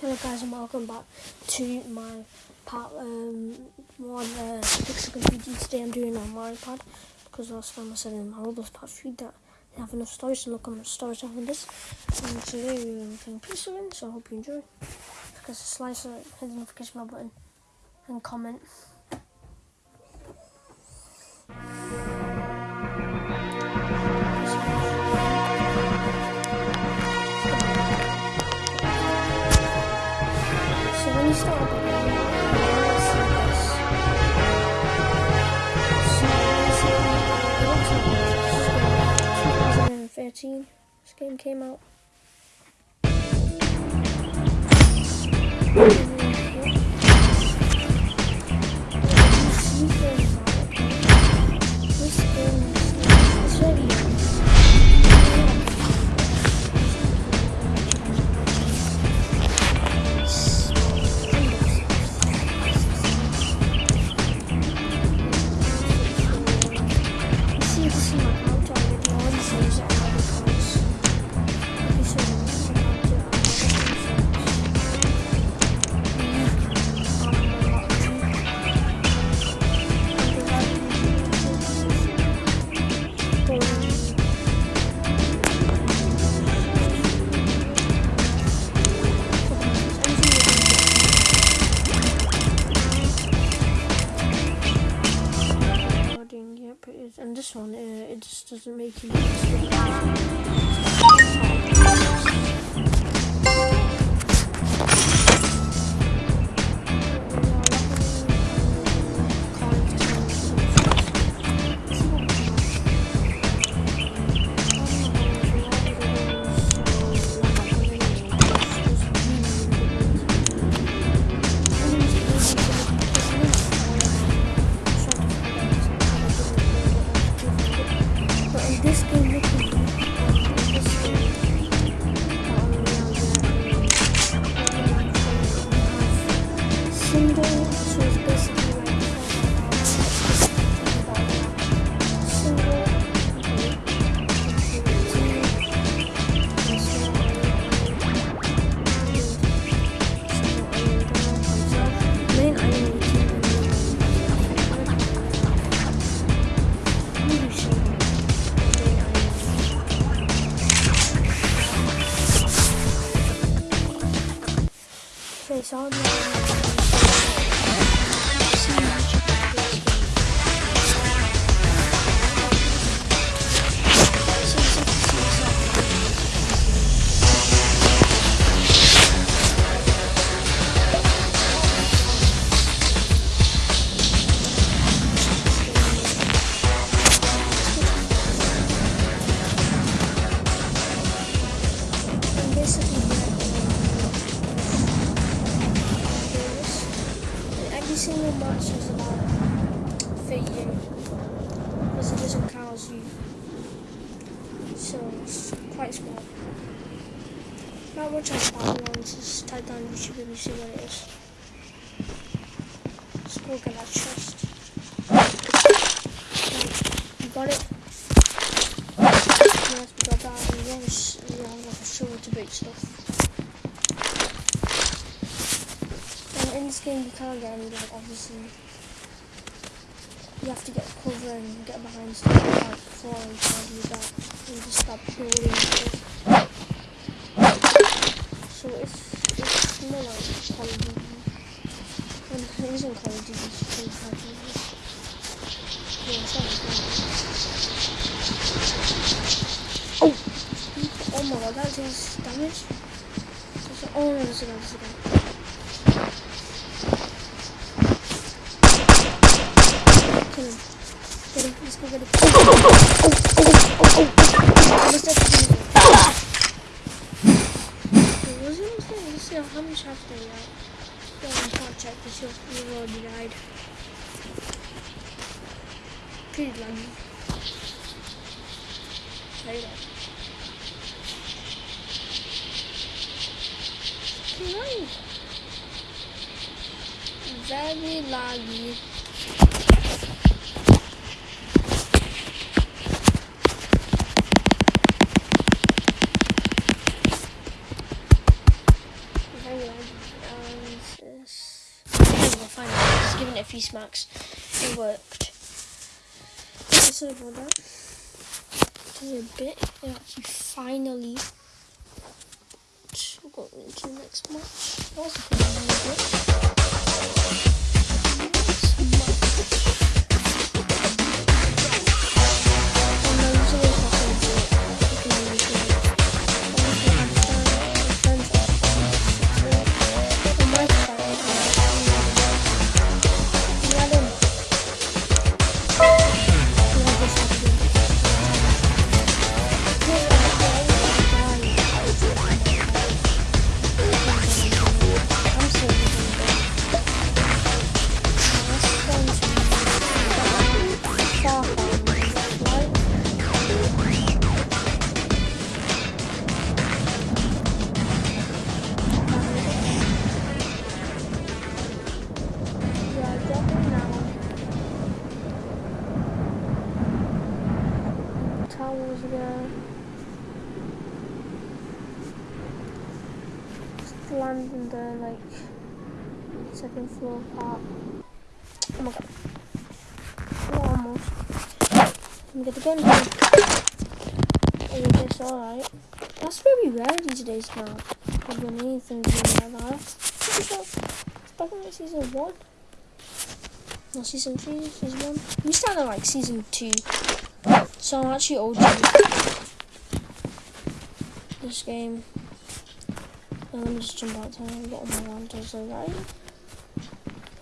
Hello guys and welcome back to my part um, one uh, Pixel Computing. Today I'm doing on my iPad because last time I said in my Roblox part 3 that they have enough storage so look how much storage I have this. And today we're playing Pixel in so I hope you enjoy. Press the slicer, hit the notification bell button and comment. Doesn't. But Okay, so Let's go get that chest. You got it? Yes, we got that. We a, sh- we like shovel to break stuff. And in this game, you can't get any, like, obviously. You have to get cover and get behind stuff like floor and to do that. And just stop building stuff. So it's, it's more like And it isn't Call of Duty, of Duty. Yeah, it's not. Oh! Oh my god, that is damage. Oh no, there's a guy, there's a. Kill him. Get him. Let's go get him. Oh, oh, oh, oh, oh, oh. oh. I must have to do it. Wait, was it almost there? Let's see how much after he died. Yeah, I can't check because you've you've already died. Pretty laggy. Right. Very laggy. Very laggy. Just giving it worked. Okay, sorry about that. Just a bit. It actually finally got into the next match. That was a pretty good. Land in the like second floor part. Oh my god. Oh, almost. I'm gonna get in here. Oh, this alright. That's very rare these days now. I've done anything doing like that. It's back in like season 1. No, season 3, season 1. We started like season 2. So I'm actually OG. This game. Let me just jump out to and get on my land. There's a guy.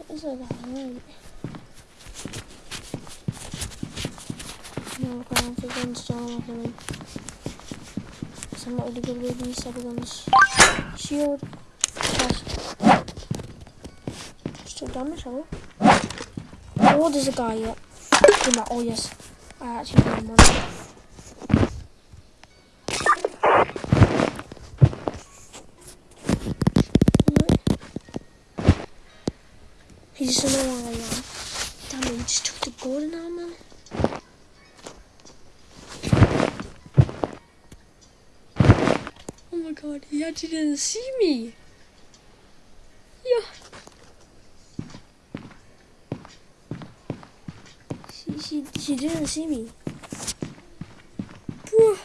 There's a right? No, I can't fit guns down on him. So I'm not really good with these type guns. Shield. Chest. Still damage, hello? Oh, there's a guy, yeah. Oh, yes. I actually got him on. He doesn't know where I am. Damn it, he just took the golden armor. Oh my god, he actually didn't see me. Yeah. She, she, she didn't see me. Bro,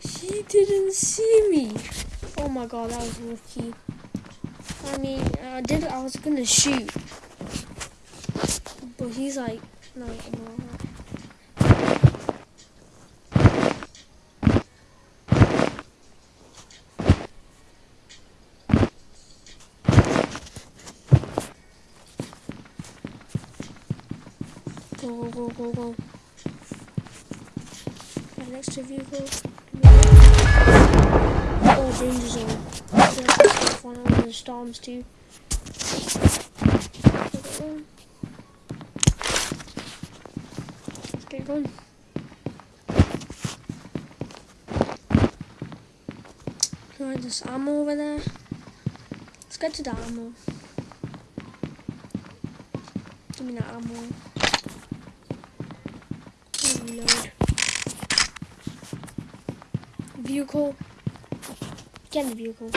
she didn't see me. Oh my god, that was lucky. I mean, I did. I was gonna shoot, he's like, no. Go, go, go, go, go. My next vehicle. Oh, danger zone one of the storms too. Get going. Right, there's ammo over there. Let's get to the ammo. Give me that ammo. Reload. Vehicle. Get in the vehicle.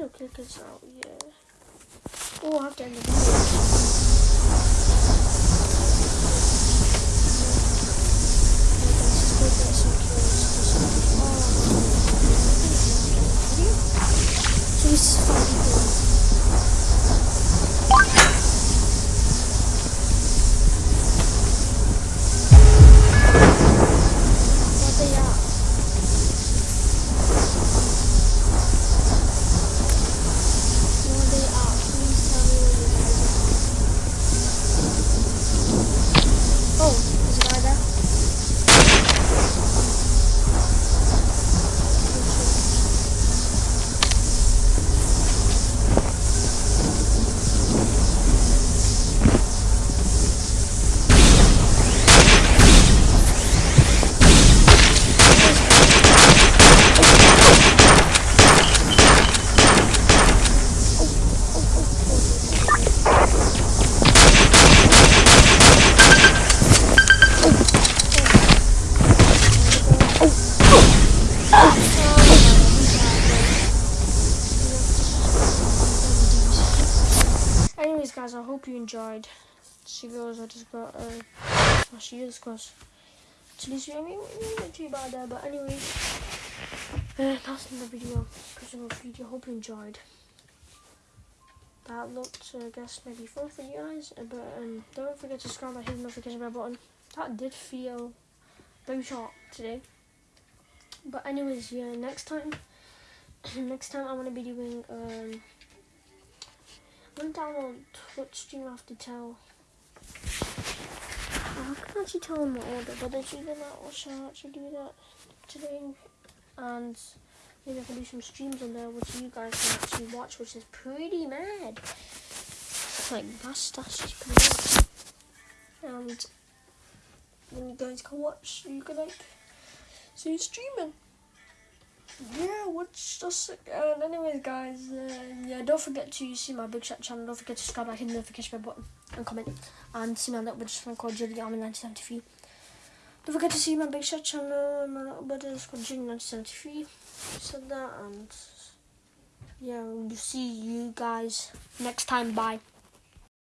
Gonna out, yeah. Oh, I have to end the video. Guys, I hope you enjoyed. See videos I just got uh, last year's because to this I mean, not too bad there, but anyways, uh, that's another video, personal video. Hope you enjoyed. That looked, uh, I guess, maybe fun for you guys, uh, but um, don't forget to subscribe and hit the notification bell button. That did feel very short today. But anyways, yeah, next time, next time I'm gonna be doing um. I'm gonna download Twitch stream I have to tell. I can actually tell in the order, but it's either that or shall I actually do that today? And maybe I can do some streams on there which you guys can actually watch, which is pretty mad. Like that's that's just pretty mad. And then you guys can watch, you can like see streaming yeah, what's just and anyways, guys, uh, yeah, don't forget to see my big chat channel. Don't forget to subscribe, like, hit the notification bell button, and comment, and see my little bit just called Julie Army 1973. Don't forget to see my big chat channel. My little bit is called Julie 1973. Said that, and yeah, we'll see you guys next time. Bye.